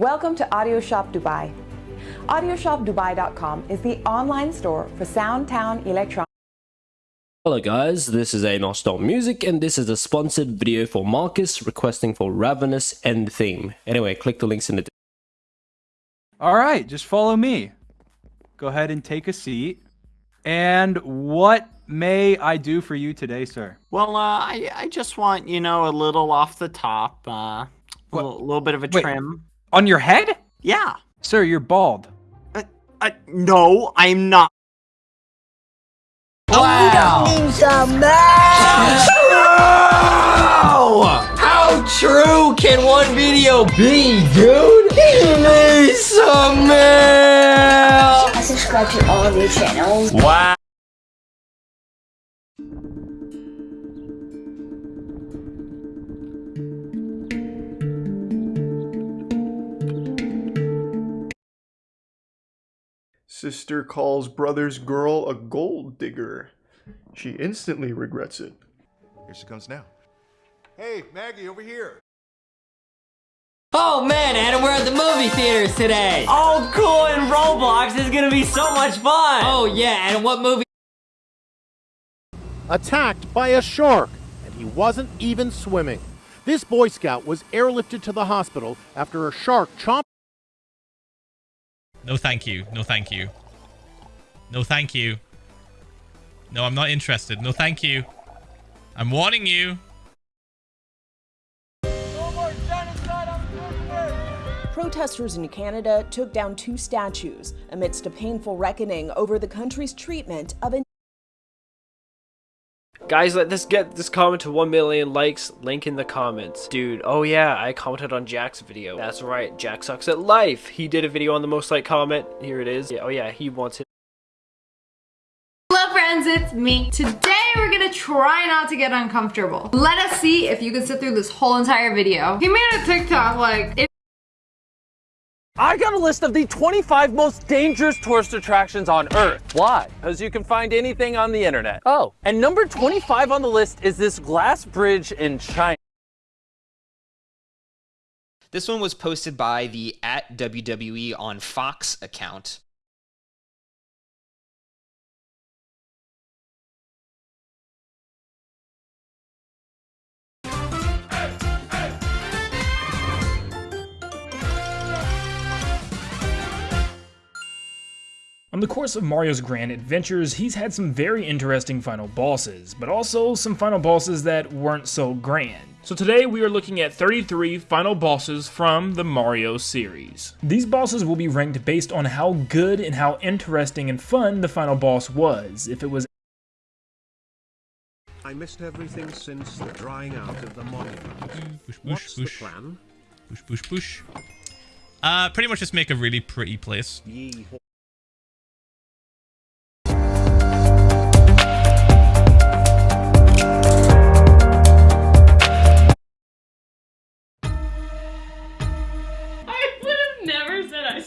Welcome to Audio Shop Dubai. AudioShopDubai.com is the online store for Soundtown Electronics. Hello guys, this is Anostar Music and this is a sponsored video for Marcus requesting for Ravenous End Theme. Anyway, click the links in the All right, just follow me. Go ahead and take a seat. And what may I do for you today, sir? Well, uh, I I just want you know a little off the top, uh, a little, little bit of a Wait. trim. On your head? Yeah. Sir, you're bald. Uh, uh, no, I'm not. Wow. How true can one video be, dude? He needs some milk! I subscribe to all of your channels. Wow. Sister calls brother's girl a gold digger. She instantly regrets it. Here she comes now. Hey, Maggie, over here. Oh man, Adam, we're at the movie theaters today. Oh, cool! And Roblox is gonna be so much fun. Oh yeah, and what movie? attacked by a shark, and he wasn't even swimming. This Boy Scout was airlifted to the hospital after a shark chomped No, thank you. No, thank you. No, thank you. No, I'm not interested. No, thank you. I'm warning you. Protesters in Canada took down two statues amidst a painful reckoning over the country's treatment of Guys, let this get this comment to 1 million likes. Link in the comments. Dude, oh yeah, I commented on Jack's video. That's right, Jack sucks at life. He did a video on the most liked comment. Here it is. Yeah, oh yeah, he wants it. Hello friends, it's me. Today we're gonna try not to get uncomfortable. Let us see if you can sit through this whole entire video. He made a TikTok like, I got a list of the 25 most dangerous tourist attractions on Earth. Why? Because you can find anything on the internet. Oh. And number 25 on the list is this glass bridge in China. This one was posted by the at WWE on Fox account. On the course of Mario's grand adventures, he's had some very interesting final bosses, but also some final bosses that weren't so grand. So today we are looking at 33 final bosses from the Mario series. These bosses will be ranked based on how good and how interesting and fun the final boss was. If it was I missed everything since the drying out of the monument. Push, push, What's push. the plan? Push, push, push. Uh, pretty much just make a really pretty place. Yee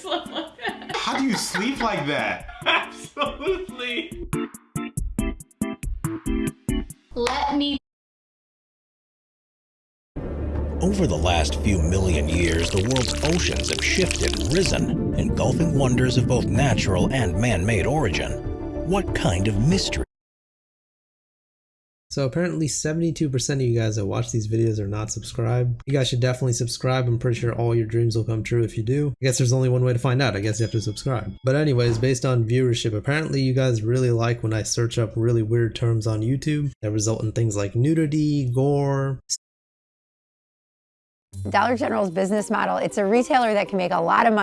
slept like that. How do you sleep like that? Absolutely. Let me Over the last few million years, the world's oceans have shifted risen, engulfing wonders of both natural and man-made origin. What kind of mystery? So apparently 72% of you guys that watch these videos are not subscribed. You guys should definitely subscribe. I'm pretty sure all your dreams will come true if you do. I guess there's only one way to find out. I guess you have to subscribe. But anyways, based on viewership, apparently you guys really like when I search up really weird terms on YouTube that result in things like nudity, gore, Dollar General's business model, it's a retailer that can make a lot of money